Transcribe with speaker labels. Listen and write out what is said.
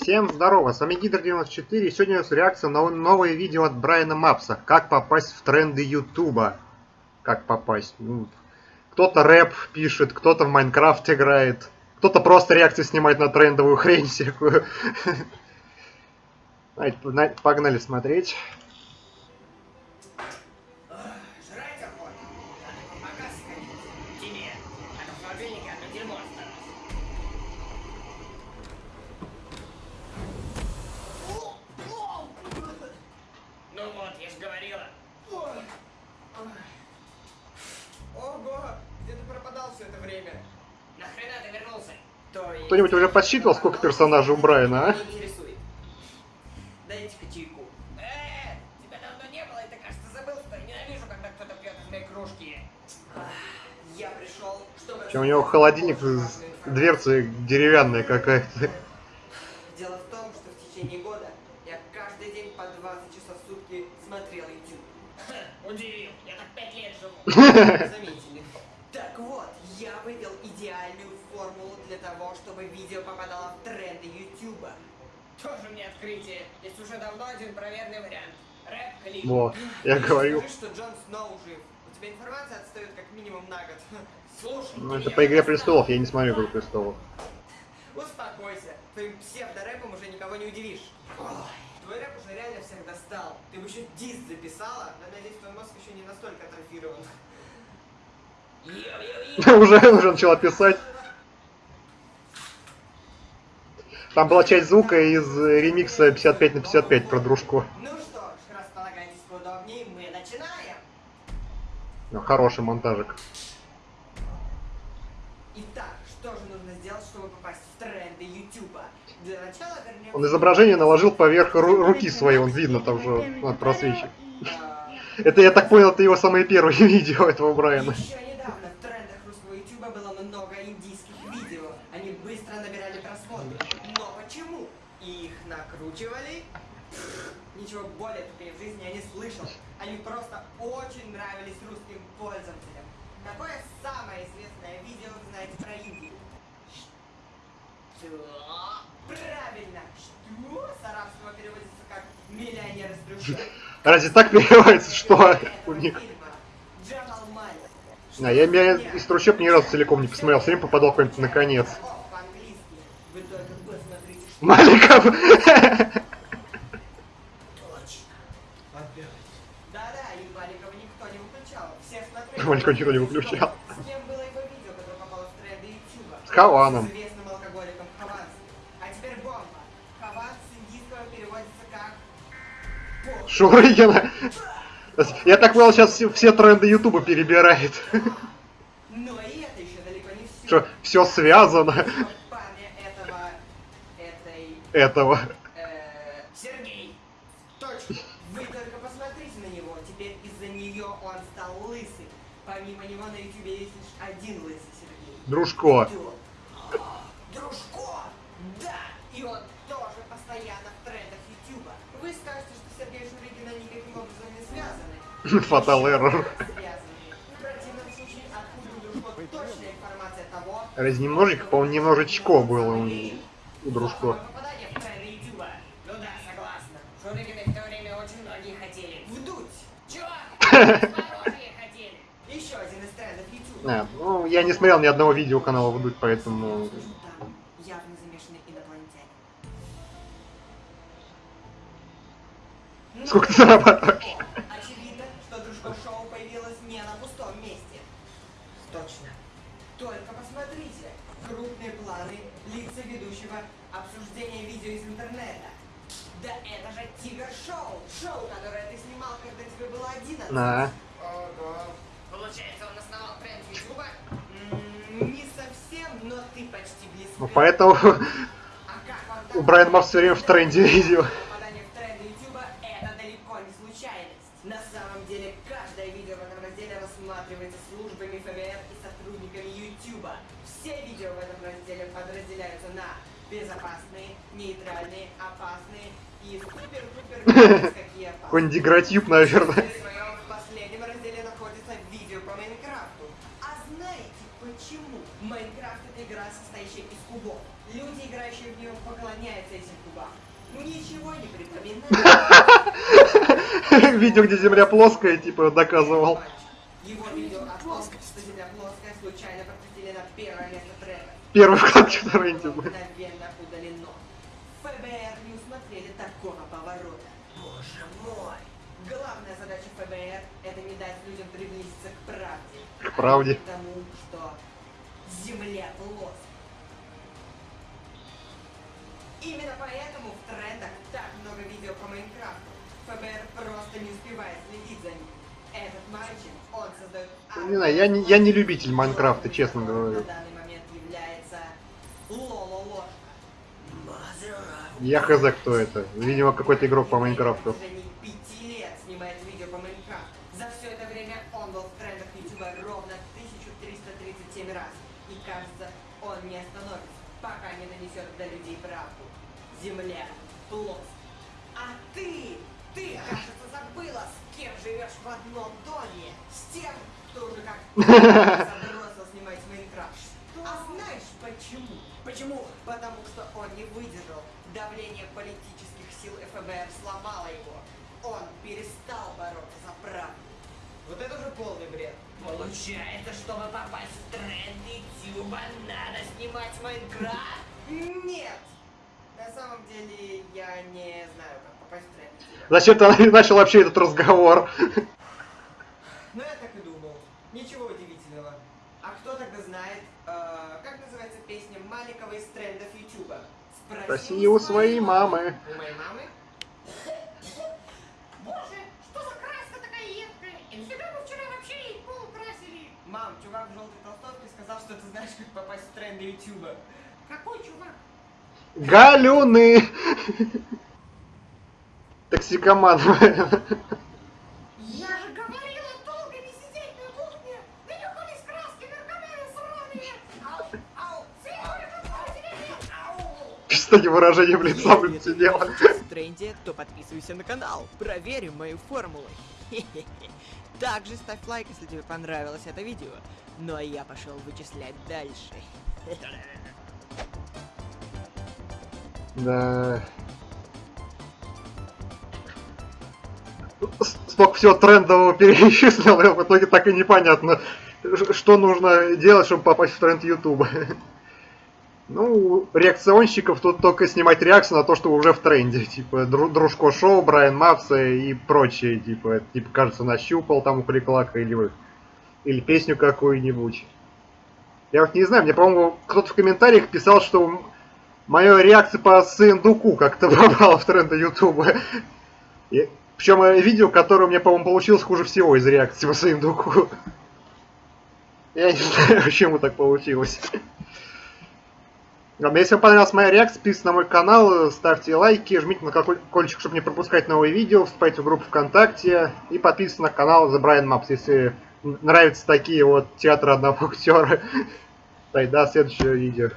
Speaker 1: Всем здорово, с вами Гидр94, и сегодня у нас реакция на новое видео от Брайана Мапса. Как попасть в тренды Ютуба. Как попасть? Ну, кто-то рэп пишет, кто-то в Майнкрафт играет, кто-то просто реакции снимает на трендовую хрень всякую. Погнали смотреть. Кто-нибудь уже подсчитывал, сколько персонажей у Брайана, а?
Speaker 2: Дайте-ка чайку. Тебя давно не было, и ты, кажется, забыл, что я ненавижу, когда кто-то пьет из моей кружки. Я пришел, чтобы...
Speaker 1: Чем у него холодильник, дверцы деревянная какая-то.
Speaker 2: Дело в том, что в течение года я каждый день по 20 часов в сутки смотрел YouTube. Удивил, я так 5 лет живу. Заметили. Чтобы видео попадало в тренды YouTube. Тоже мне открытие. Есть уже давно один проверенный вариант. Рэп-клип.
Speaker 1: Вот, я говорю.
Speaker 2: Скажи, что Джон Сноу жив. У тебя информация отстает как минимум на год. Слушай,
Speaker 1: Ну это по Игре Престолов, я не смотрю Игру Престолов.
Speaker 2: Успокойся. Твоим псевдорэпом уже никого не удивишь. Ой, твой рэп уже реально всех достал. Ты бы еще диск записала, но надеюсь, твой мозг еще не настолько атрофирован.
Speaker 1: уже, уже начала писать. Там была часть звука из ремикса 55 на 55 про дружку.
Speaker 2: Ну что ж, располагайтесь поудобнее, мы начинаем.
Speaker 1: Ну, хороший монтажик.
Speaker 2: Итак, что же нужно сделать, чтобы попасть в тренды Ютуба? Для начала вернемся...
Speaker 1: Он изображение наложил поверх ру руки своей, он видно там же просвечивает.
Speaker 2: А,
Speaker 1: Это, я так понял, это его самые первые видео этого Брайана.
Speaker 2: Еще недавно в трендах русского ютуба было много индийских видео. Они быстро набирали просмотры. Но почему? Их накручивали? Пфф, Ничего более тупее в жизни я не слышал. Они просто очень нравились пользователям. Какое самое известное видео вы знаете про Индию? Что? Правильно! Что? С арабского переводится как «миллионер из трущоб».
Speaker 1: Разве так переводится, что у них? А, я, я из трущоб ни разу целиком не посмотрел, все время попадал куда-нибудь на конец.
Speaker 2: По-английски. Вы только посмотрите, что...
Speaker 1: Маликов!
Speaker 2: Хаванс с индийского переводится как... Пол.
Speaker 1: Шурыгина! Я так понял, сейчас все, все тренды Ютуба перебирает.
Speaker 2: Но и это еще далеко не все.
Speaker 1: Что, все связано
Speaker 2: этого... этой...
Speaker 1: этого.
Speaker 2: Э, Сергей. Точно. Вы только посмотрите на него. Теперь из-за нее он стал лысый. Помимо него на ютубе есть лишь один лысый Сергей.
Speaker 1: Дружко.
Speaker 2: Дружко! Да! И он тоже постоянно в трендах ютуба. Вы скажете, что Сергей Шуригина никаким образом не связаны.
Speaker 1: Фатал эррор.
Speaker 2: Связаны. В противном случае, откуда у Дружко точная информация того,
Speaker 1: Раз немножечко, по-моему, немножечко было у, у Дружко.
Speaker 2: Ну да, согласна. Шуригиной в то время очень многие хотели. Вдуть! Чего? Хорошие хотели. Еще один из трендов Ютуба.
Speaker 1: А, ну, я не смотрел ни одного видео канала Вдуть, поэтому...
Speaker 2: Там явно замешаны инопланетяне.
Speaker 1: Сколько ты зарабатываешь?
Speaker 2: Очевидно, что Дружко Шоу появилось не на пустом месте. Точно. Только посмотрите. Крупные планы, лица ведущего, обсуждение видео из интернета. Да это же Тигр Шоу! Шоу, которое ты снимал, когда тебе было 11.
Speaker 1: На.
Speaker 2: Ого. Получается, он основал Не совсем, но ты почти близко.
Speaker 1: Ну, поэтому
Speaker 2: А
Speaker 1: у
Speaker 2: так?
Speaker 1: Брайана Мапс все время в тренде видео.
Speaker 2: Попадание в тренды Ютуба – это далеко не случайность. На самом деле, каждое видео в этом разделе рассматривается службами ФБР и сотрудниками Ютуба. Все видео в этом разделе подразделяются на безопасные, нейтральные, опасные и супер-пупер какие опасные.
Speaker 1: Какой-нибудь наверное.
Speaker 2: Ничего не припоминаю.
Speaker 1: Видео, где земля плоская, типа, доказывал.
Speaker 2: Его видео о том, что земля плоская, случайно пропустили на первое место трека.
Speaker 1: Первый вклад в тренде был.
Speaker 2: Мгновенно удалено. ФБР не усмотрели такого поворота. Боже мой! Главная задача ФБР это не дать людям приблизиться к правде.
Speaker 1: К правде.
Speaker 2: А к тому, что Земля плоская. Именно поэтому в трендах так много видео по Майнкрафту. ФБР просто не успевает следить за ним. Этот мальчик, он создает...
Speaker 1: Не знаю, я не, я не любитель Майнкрафта, честно говорю.
Speaker 2: На данный момент является Лоло Ложка.
Speaker 1: Я хз, кто это. Видимо, какой-то игрок по Майнкрафту.
Speaker 2: На протяжении пяти лет снимает видео по Майнкрафту. За все это время он был в трендах Ютуба ровно 1337 раз. И кажется, он не остановится, пока не нанесет до людей правду. Земля плоская. А ты, ты, кажется, забыла, с кем живешь в одном доме. С тем, кто уже как забросил снимать Майнкрафт. А знаешь почему? Почему? Потому что он не выдержал. Давление политических сил ФБР сломало его. Он перестал бороться за правду. Вот это уже полный бред. Получается, чтобы попасть в тренды Ютуба, надо снимать Майнкрафт? Нет! На самом деле, я не знаю, как попасть в тренды Ютуба.
Speaker 1: Зачем ты начал вообще этот разговор?
Speaker 2: Ну, я так и думал. Ничего удивительного. А кто тогда знает, э, как называется песня Маликова из трендов Ютуба?
Speaker 1: Спроси у своей мамы.
Speaker 2: У моей мамы?
Speaker 3: Боже, что за краска такая едкая? И нафига вы вчера вообще ей пол
Speaker 2: Мам, чувак в желтой толстовке сказал, что ты знаешь, как попасть в тренды Ютуба.
Speaker 3: Какой чувак?
Speaker 1: Галюны! Токсикоман.
Speaker 3: Я же говорила долго не сидеть на кухне! Нанюхались краски, наркоманы сраные! Ау, ау, какой Ау!
Speaker 1: С таким выражением лица, блин, сидела.
Speaker 2: в тренде, то подписывайся на канал. Проверим мою формулу. Также ставь лайк, если тебе понравилось это видео. Ну а я пошел вычислять дальше.
Speaker 1: Да. С- Столько всего трендового перечислил, и в итоге так и непонятно, что нужно делать, чтобы попасть в тренд Ютуба. Ну, реакционщиков тут только снимать реакцию на то, что уже в тренде. Типа Дру- Дружко Шоу, Брайан Мапса и прочее. Типа, типа, кажется, нащупал там у Кликлака или, или песню какую-нибудь. Я вот не знаю, мне, по-моему, кто-то в комментариях писал, что моя реакция по Сындуку как-то попала в тренды Ютуба. Причем видео, которое у меня, по-моему, получилось хуже всего из реакции по Сындуку. Я не знаю, почему так получилось. Если вам понравилась моя реакция, подписывайтесь на мой канал, ставьте лайки, жмите на колокольчик, чтобы не пропускать новые видео, вступайте в группу ВКонтакте и подписывайтесь на канал The Brian Maps, если нравятся такие вот театры одного актера. Тогда следующее видео.